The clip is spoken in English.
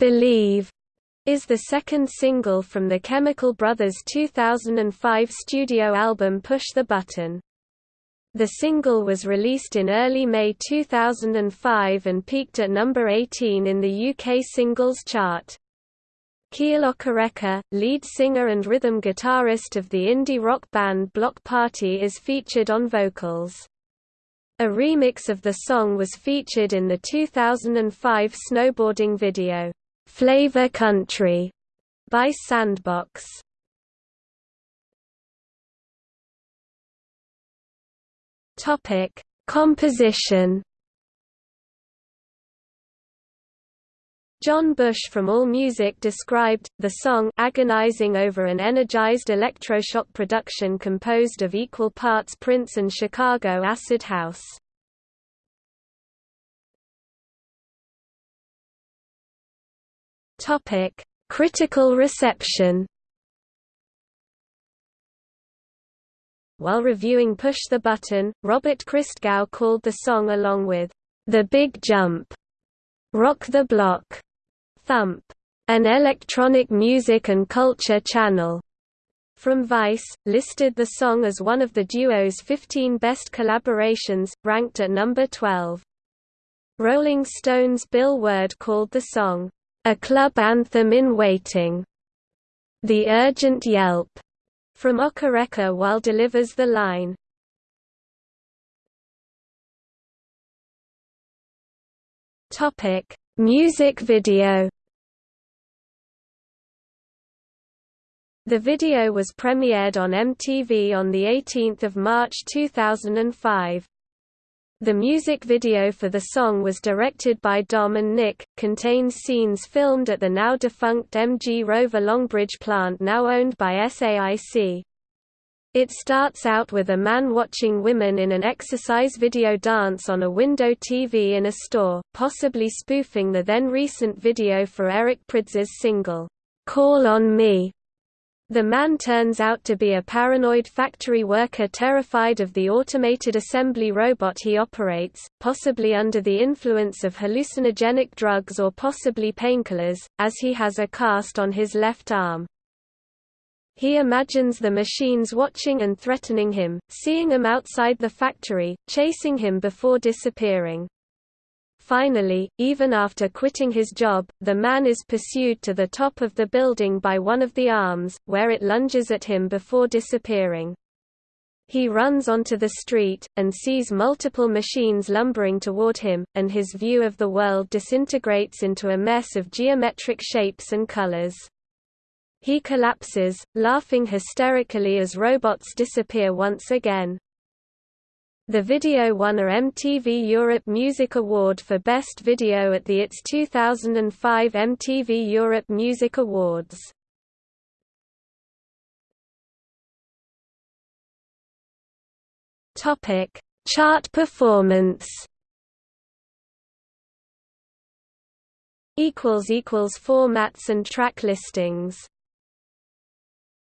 Believe is the second single from the Chemical Brothers' 2005 studio album Push the Button. The single was released in early May 2005 and peaked at number 18 in the UK singles chart. Kele Okereke, lead singer and rhythm guitarist of the indie rock band Bloc Party is featured on vocals. A remix of the song was featured in the 2005 snowboarding video, Flavor Country by Sandbox. Topic: Composition. John Bush from AllMusic described, the song agonizing over an energized electroshock production composed of equal parts Prince and Chicago acid house. Topic: Critical reception. While reviewing Push the Button, Robert Christgau called the song along with The Big Jump, Rock the Block, Thump, an electronic music and culture channel. From Vice, listed the song as one of the duo's 15 best collaborations, ranked at number 12. Rolling Stone's Bill Ward called the song, a club anthem in waiting. The urgent yelp from Okereke while delivers the line. Topic: Music video. The video was premiered on MTV on 18 March 2005. The music video for the song was directed by Dom and Nick, contains scenes filmed at the now-defunct MG Rover Longbridge plant now owned by SAIC. It starts out with a man watching women in an exercise video dance on a window TV in a store, possibly spoofing the then recent video for Eric Prydz' single, "'Call on Me' The man turns out to be a paranoid factory worker terrified of the automated assembly robot he operates, possibly under the influence of hallucinogenic drugs or possibly painkillers, as he has a cast on his left arm. He imagines the machines watching and threatening him, seeing him outside the factory, chasing him before disappearing. Finally, even after quitting his job, the man is pursued to the top of the building by one of the arms, where it lunges at him before disappearing. He runs onto the street, and sees multiple machines lumbering toward him, and his view of the world disintegrates into a mess of geometric shapes and colors. He collapses, laughing hysterically as robots disappear once again. The video won a MTV Europe Music Award for Best Video at the its 2005 MTV Europe Music Awards. Topic: Chart performance. Equals equals formats and track listings.